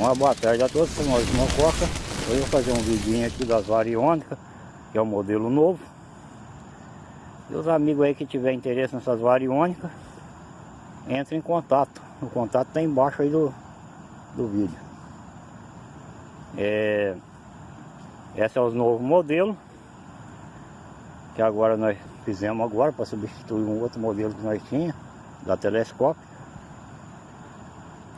Uma boa tarde a todos, sou Maurício Mococa. Hoje eu vou fazer um vidinho aqui das variônicas, que é o modelo novo. E os amigos aí que tiver interesse nessas variônicas, entre em contato. O contato está embaixo aí do, do vídeo. É, esse é os novos modelos. Que agora nós fizemos agora para substituir um outro modelo que nós tínhamos, da telescópio.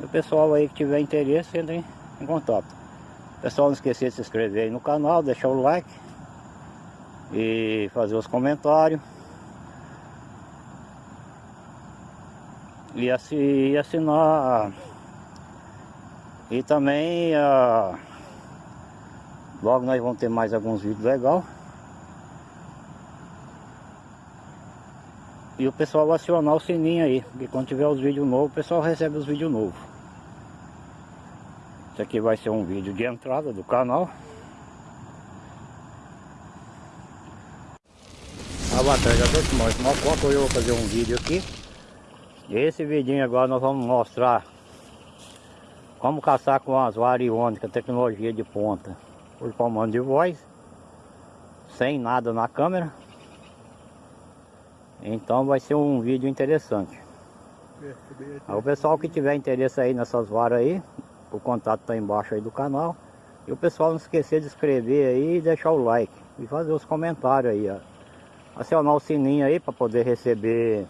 O pessoal aí que tiver interesse, entre em contato. Pessoal, não esquecer de se inscrever aí no canal, deixar o like e fazer os comentários. E assinar e também uh, logo nós vamos ter mais alguns vídeos legais. E o pessoal acionar o sininho aí, porque quando tiver os vídeos novos, o pessoal recebe os vídeos novos. Isso aqui vai ser um vídeo de entrada do canal. Ah, boa tarde a todos, nós Mococa, eu vou fazer um vídeo aqui. Esse vídeo agora nós vamos mostrar como caçar com as variônicas, tecnologia de ponta, por comando de voz, sem nada na câmera. Então vai ser um vídeo interessante. o pessoal que tiver interesse aí nessas varas aí, o contato está embaixo aí do canal. E o pessoal não esquecer de inscrever aí e deixar o like. E fazer os comentários aí, ó. Acionar o sininho aí para poder receber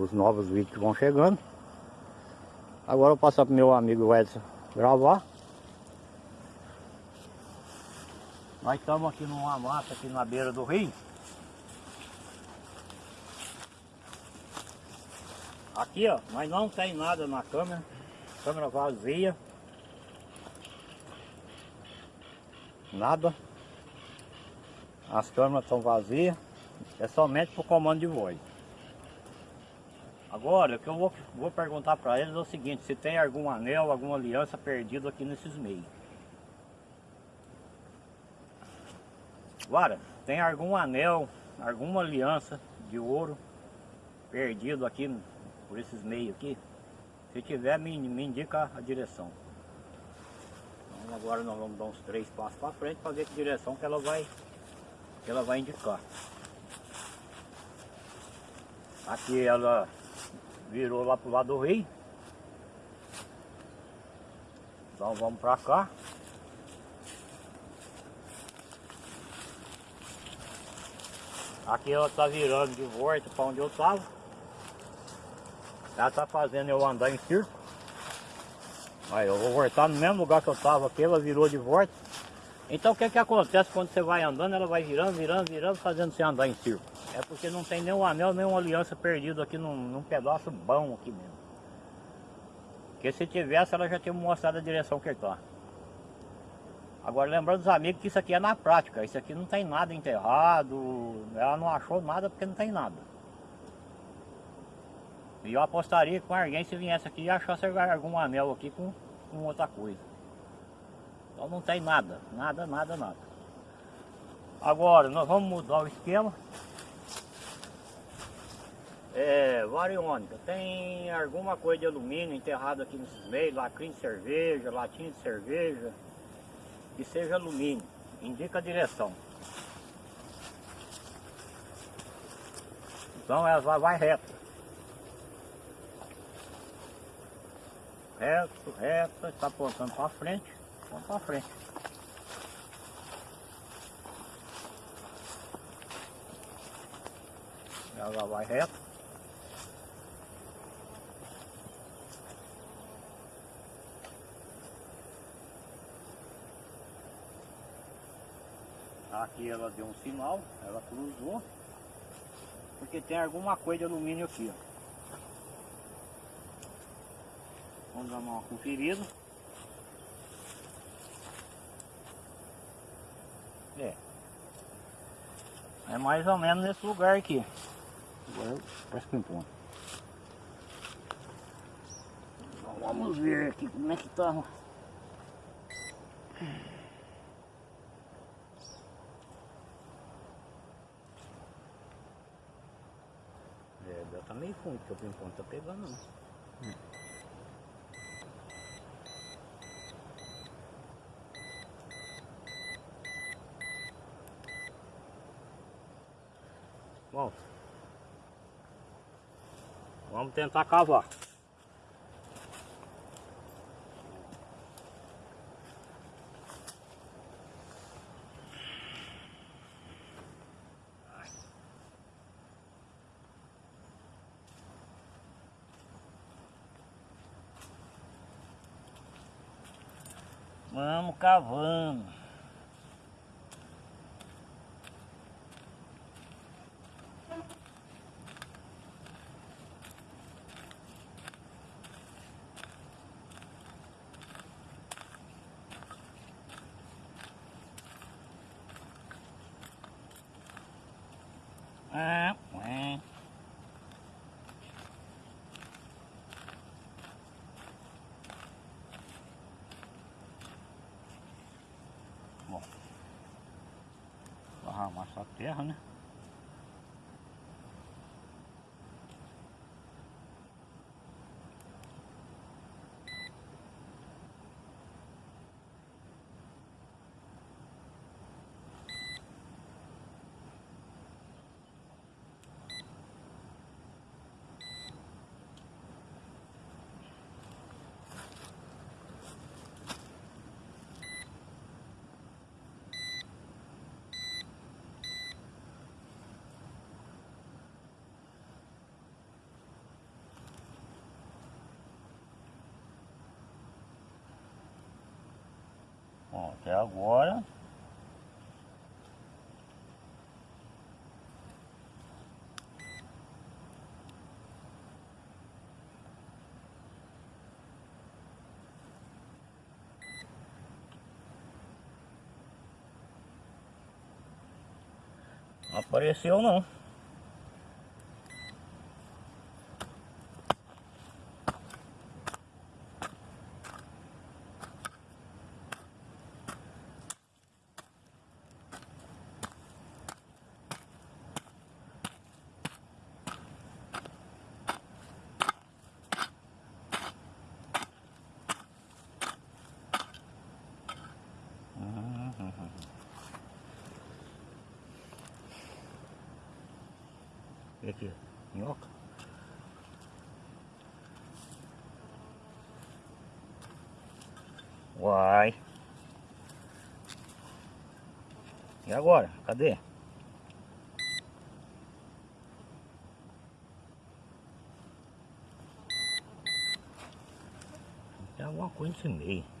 os novos vídeos que vão chegando. Agora eu vou passar para meu amigo Edson gravar. Nós estamos aqui numa mata aqui na beira do rio. Aqui ó, mas não tem nada na câmera. Câmera vazia. Nada. As câmeras estão vazias. É somente por comando de voz. Agora, o que eu vou, vou perguntar para eles é o seguinte, se tem algum anel, alguma aliança perdido aqui nesses meios. Agora, tem algum anel, alguma aliança de ouro perdido aqui por esses meios aqui? Se tiver, me, me indica a direção. Então agora nós vamos dar uns três passos para frente para ver que direção que ela vai, que ela vai indicar. Aqui ela virou lá pro lado do rio. Então vamos para cá. Aqui ela está virando de volta para onde eu estava. Ela está fazendo eu andar em círculo. Aí eu vou voltar no mesmo lugar que eu estava aqui, ela virou de volta. Então o que que acontece quando você vai andando, ela vai virando, virando, virando, fazendo você andar em círculo. É porque não tem nenhum anel, nenhuma aliança perdido aqui num, num pedaço bom aqui mesmo. Porque se tivesse, ela já tinha mostrado a direção que está. Agora lembrando os amigos que isso aqui é na prática, isso aqui não tem nada enterrado, ela não achou nada porque não tem nada. E eu apostaria com alguém se viesse aqui e achasse algum anel aqui com, com outra coisa. Então não tem nada, nada, nada, nada. Agora nós vamos mudar o esquema. É, variônica, tem alguma coisa de alumínio enterrado aqui nesses meios, lacrim de cerveja, latinha de cerveja, que seja alumínio, indica a direção. Então ela vai, vai reto, reto, está apontando para frente, vamos para frente. Ela vai reto. Aqui ela deu um sinal, ela cruzou, porque tem alguma coisa de alumínio aqui, ó. Vamos dar uma conferida. É. É mais ou menos nesse lugar aqui. Agora parece que ponto. Então vamos ver aqui como é que tá. É, tá meio fundo, porque o ping tá pegando não. Hum. Tentar cavar. Vamos cavando. Ah, é. Bom, vou arrumar até agora. Apareceu não. E aqui, minhoca. Uai. E agora? Cadê? Tem alguma coisa nesse meio.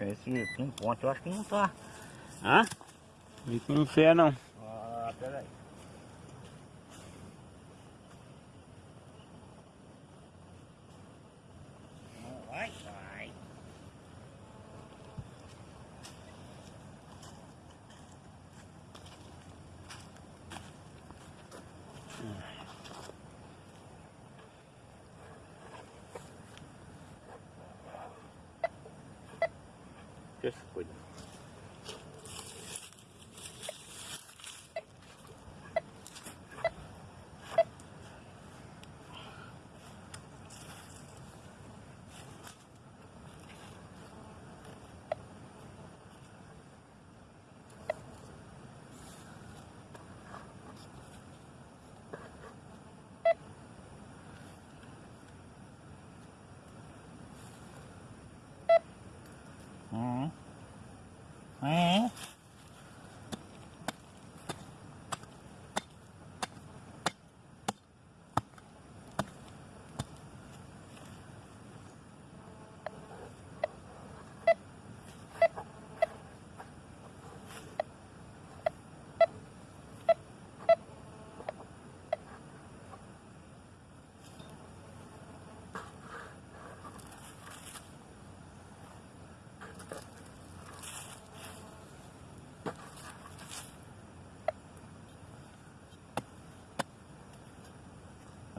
Acho esse pinponte, eu acho que não tá. Hã? Não sei não. Ah, peraí. Vai, vai. Deixa eu cuidar. Hum. Hum.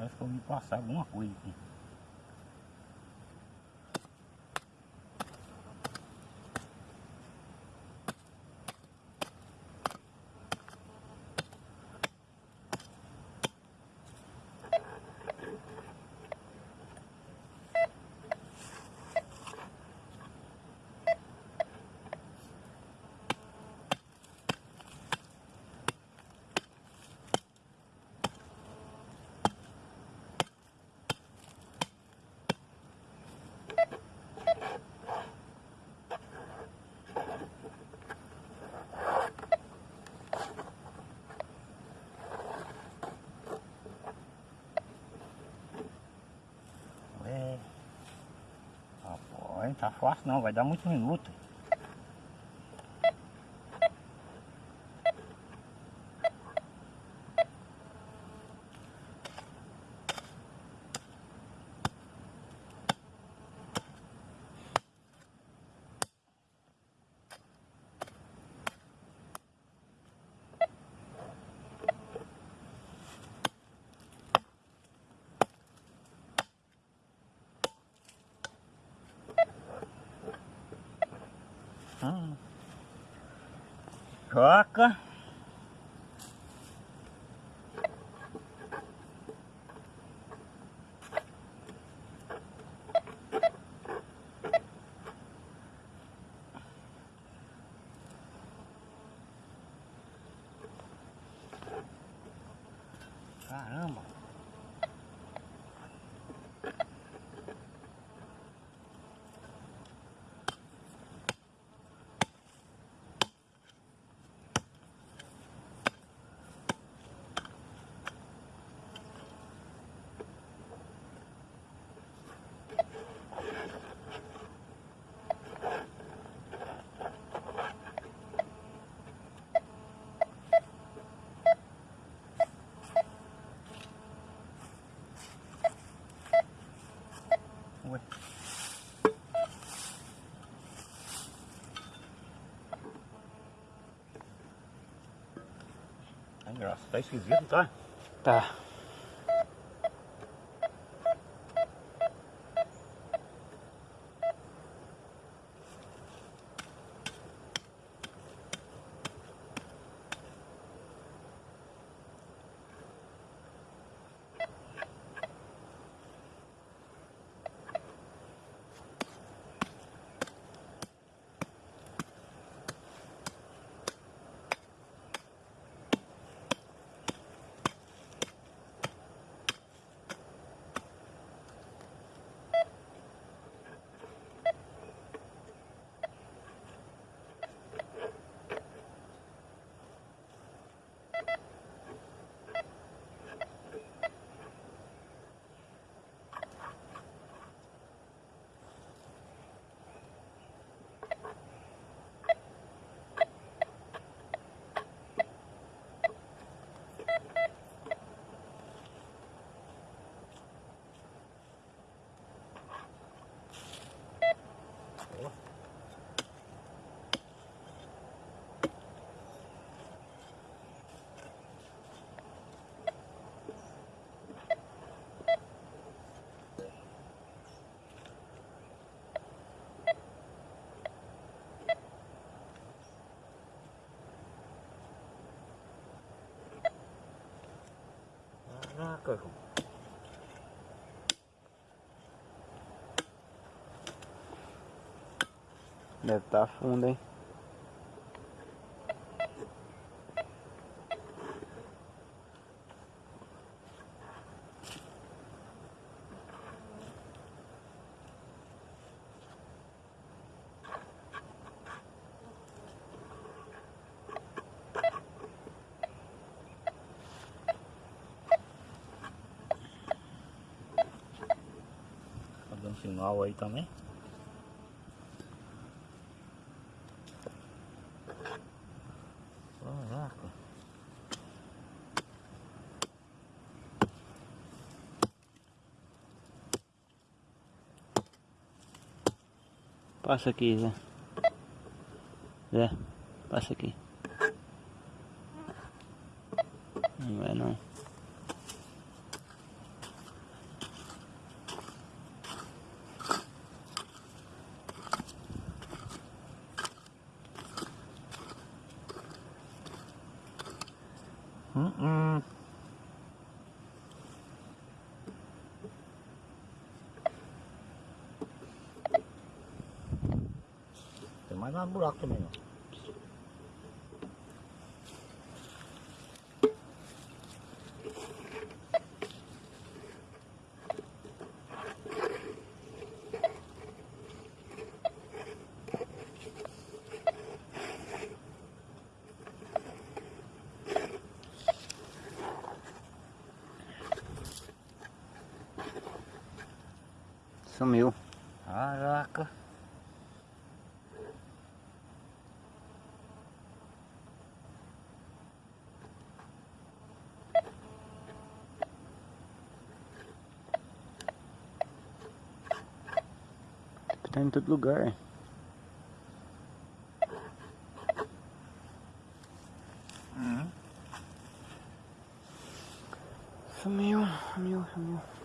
Que eu me passar alguma coisa aqui. Não tá fácil não, vai dar muitos minutos. Joca. Caramba. Ué. Graça, tá esquisito, tá? Tá. Caraca, João. Deve estar tá fundo, hein? Sinal aí também. Passa aqui, Zé. Zé, passa aqui. Não vai não. Hum, hum. Tem mais um buraco também, ó. Sumiu. Caraca. Tá em todo lugar. Hum? Sumiu, sumiu, sumiu.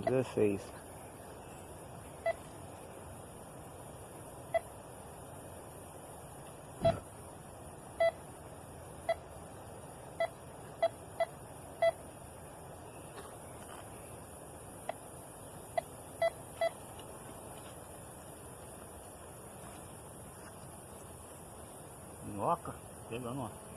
Com 16. Minhoca, pegando ó.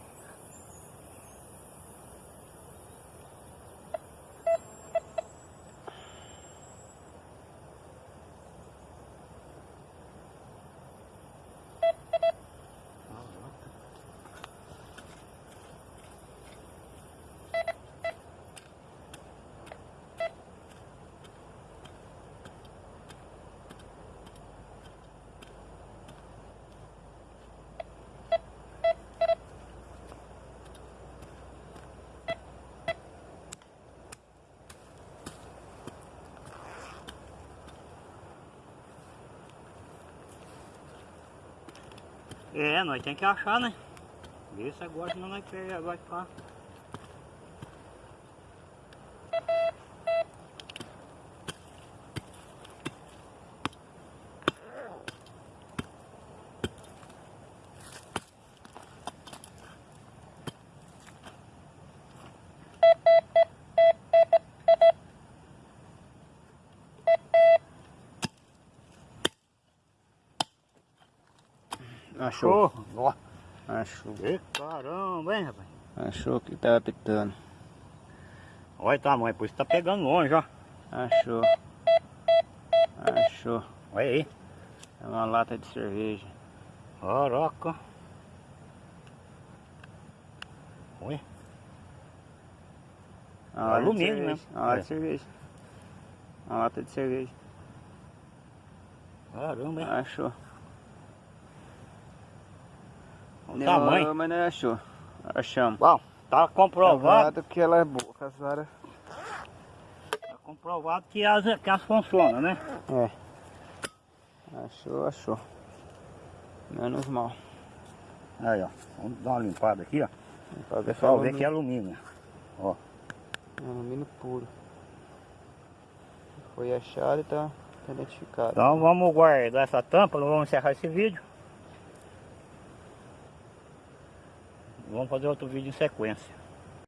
É, nós tem que achar, né? Vê se agora senão nós pega, vai ficar. Achou. Ó, Achou. e caramba, hein, rapaz. Achou que tava pitando. Olha o tamanho, por isso tá pegando longe, ó. Achou. Achou. Olha aí. É uma lata de cerveja. Caraca. Olha. Uma de Alumínio mesmo. Uma lata É. de cerveja. Uma lata de cerveja. Caramba, hein. Achou. Demorou, tamanho. mas não achou. Achamos. Bom, tá comprovado. Provado que ela é boa. as varas- Tá comprovado que as, que as funcionam, né? É. Achou, achou. Menos mal. Aí, ó. Vamos dar uma limpada aqui, ó. O ver pessoal é que é alumínio. alumínio- alumínio puro. Foi achado e tá tá identificado. Então vamos guardar essa tampa, vamos encerrar esse vídeo. Vamos fazer outro vídeo em sequência.